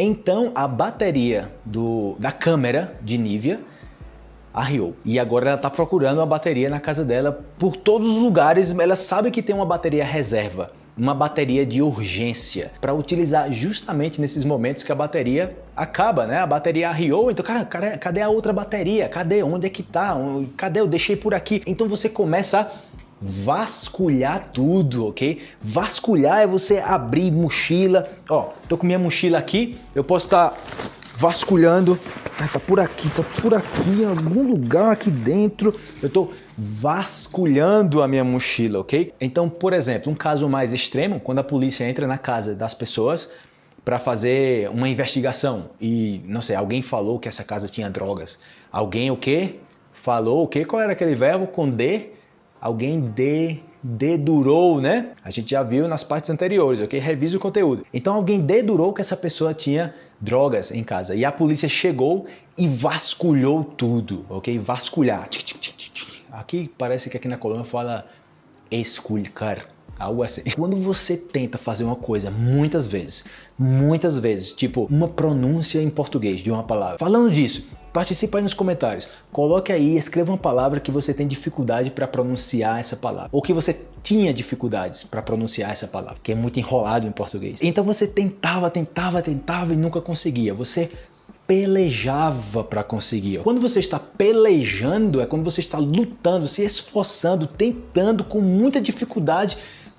Então a bateria do, da câmera de Nivea arriou. E agora ela está procurando uma bateria na casa dela por todos os lugares. Ela sabe que tem uma bateria reserva, uma bateria de urgência para utilizar justamente nesses momentos que a bateria acaba, né? A bateria arriou, então, cara, cara, cadê a outra bateria? Cadê? Onde é que tá? Cadê? Eu deixei por aqui. Então você começa a vasculhar tudo, ok? Vasculhar é você abrir mochila. Ó, tô com minha mochila aqui, eu posso estar tá vasculhando. Ah, tá por aqui, tá por aqui, em algum lugar aqui dentro. Eu tô vasculhando a minha mochila, ok? Então, por exemplo, um caso mais extremo, quando a polícia entra na casa das pessoas para fazer uma investigação e, não sei, alguém falou que essa casa tinha drogas. Alguém o quê? Falou o quê? Qual era aquele verbo com D? Alguém de, dedurou, né? A gente já viu nas partes anteriores, ok? Revise o conteúdo. Então alguém dedurou que essa pessoa tinha drogas em casa e a polícia chegou e vasculhou tudo, ok? Vasculhar. Aqui parece que aqui na Colômbia fala esculcar, algo assim. Quando você tenta fazer uma coisa muitas vezes, muitas vezes, tipo uma pronúncia em português de uma palavra. Falando disso, Participe aí nos comentários. Coloque aí, escreva uma palavra que você tem dificuldade para pronunciar essa palavra. Ou que você tinha dificuldades para pronunciar essa palavra, que é muito enrolado em português. Então você tentava, tentava, tentava e nunca conseguia. Você pelejava para conseguir. Quando você está pelejando, é quando você está lutando, se esforçando, tentando com muita dificuldade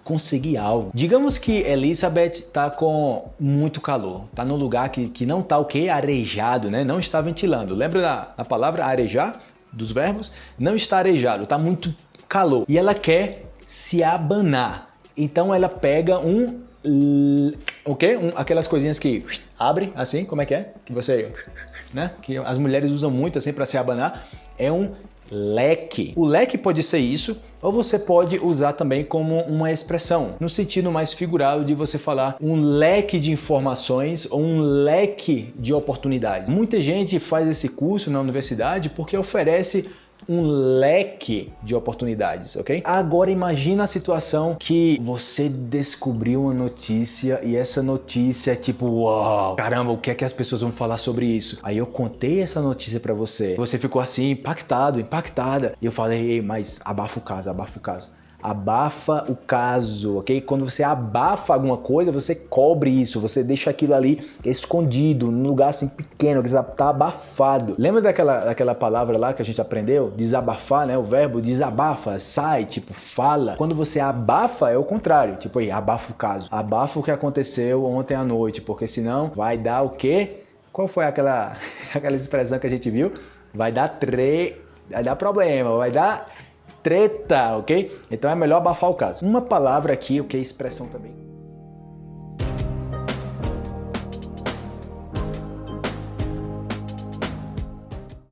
conseguir algo. Digamos que Elizabeth está com muito calor, está num lugar que, que não está o que? Arejado, né? não está ventilando. Lembra da, da palavra arejar, dos verbos? Não está arejado, está muito calor. E ela quer se abanar. Então ela pega um o quê? Um, aquelas coisinhas que abre assim, como é que é? Que você, né? Que as mulheres usam muito assim para se abanar. É um leque. O leque pode ser isso, ou você pode usar também como uma expressão, no sentido mais figurado de você falar um leque de informações ou um leque de oportunidades. Muita gente faz esse curso na universidade porque oferece um leque de oportunidades, ok? Agora imagina a situação que você descobriu uma notícia e essa notícia é tipo, uau, caramba, o que é que as pessoas vão falar sobre isso? Aí eu contei essa notícia para você, você ficou assim impactado, impactada, e eu falei, mas abafa o caso, abafa o caso abafa o caso, ok? Quando você abafa alguma coisa, você cobre isso, você deixa aquilo ali escondido, num lugar assim pequeno, que está abafado. Lembra daquela, daquela palavra lá que a gente aprendeu? Desabafar, né? O verbo desabafa, sai, tipo, fala. Quando você abafa, é o contrário, tipo aí, abafa o caso. Abafa o que aconteceu ontem à noite, porque senão vai dar o quê? Qual foi aquela, aquela expressão que a gente viu? Vai dar tre... vai dar problema, vai dar treta, ok? Então é melhor abafar o caso. Uma palavra aqui, o que é expressão também.